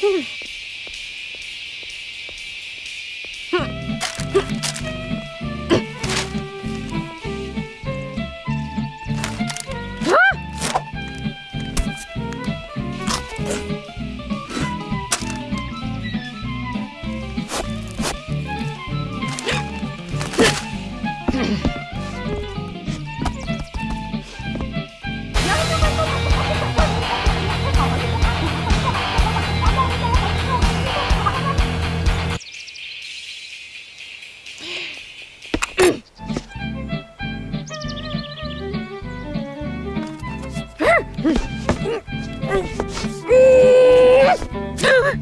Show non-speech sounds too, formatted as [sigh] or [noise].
Hmm. [laughs] Huh!